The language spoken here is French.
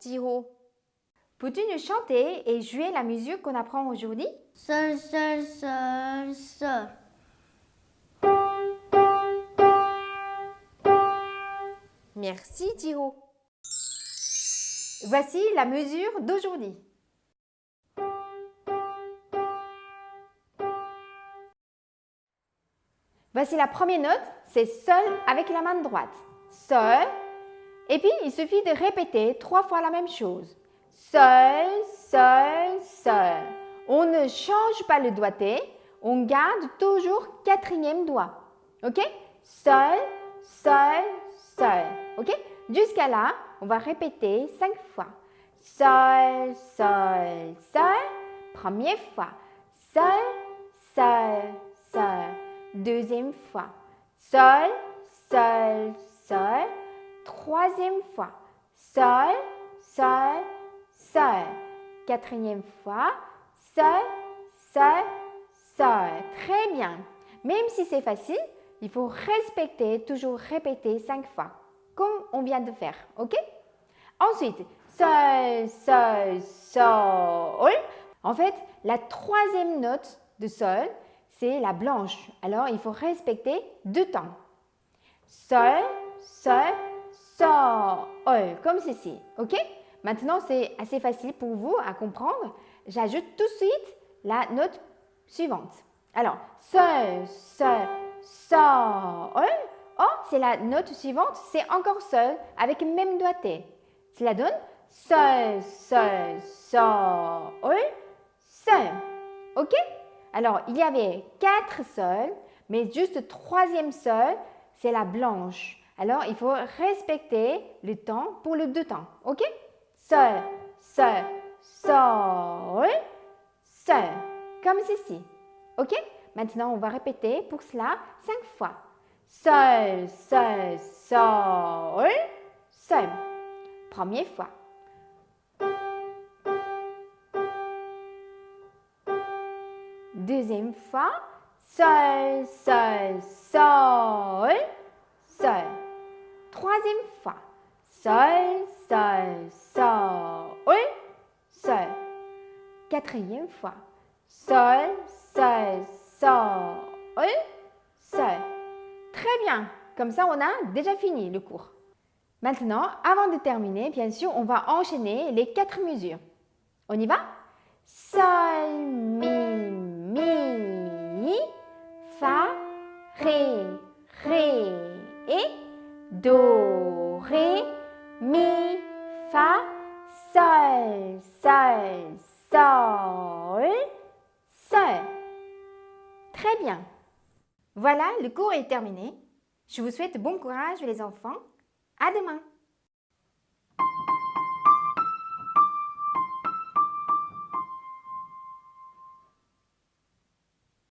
Jiro. Peux-tu nous chanter et jouer la musique qu'on apprend aujourd'hui? Sol, sol, sol, sol. Merci Jiro. Voici la mesure d'aujourd'hui. Voici la première note, c'est Sol avec la main droite. Sol. Et puis, il suffit de répéter trois fois la même chose. Sol, Sol, Sol. On ne change pas le doigté, on garde toujours quatrième doigt. OK? Sol, Sol, Sol. OK? Jusqu'à là, on va répéter cinq fois. Sol, Sol, Sol. Première fois. Sol, Sol, Sol. Deuxième fois. Sol, Sol, Sol. Troisième fois. Sol, Sol, Sol. Quatrième fois. Sol, Sol, Sol. Très bien. Même si c'est facile, il faut respecter, toujours répéter cinq fois, comme on vient de faire. OK? Ensuite, Sol, Sol, Sol. En fait, la troisième note de Sol, c'est la blanche. Alors, il faut respecter deux temps. Sol, Sol, Sol, comme ceci. OK? Maintenant, c'est assez facile pour vous à comprendre. J'ajoute tout de suite la note suivante. Alors, Sol, Sol, Sol. Oh, c'est la note suivante, c'est encore Sol avec même doigté. Cela donne Sol, Sol, Sol, Sol. OK? Alors, il y avait quatre Sols, mais juste troisième Sol, c'est la blanche. Alors, il faut respecter le temps pour le deux temps. OK? Sol, Sol, Sol, Sol. Comme ceci. OK? Maintenant, on va répéter pour cela cinq fois. Sol, Sol, Sol, Sol. Première fois. Deuxième fois. Sol, Sol, Sol. Troisième fois. Sol, Sol, Sol, Sol. Quatrième fois. Sol, Sol, Sol, Sol. Très bien. Comme ça, on a déjà fini le cours. Maintenant, avant de terminer, bien sûr, on va enchaîner les quatre mesures. On y va? Sol, Do, Ré, Mi, Fa, Sol, Sol, Sol, Sol. Très bien. Voilà, le cours est terminé. Je vous souhaite bon courage les enfants. À demain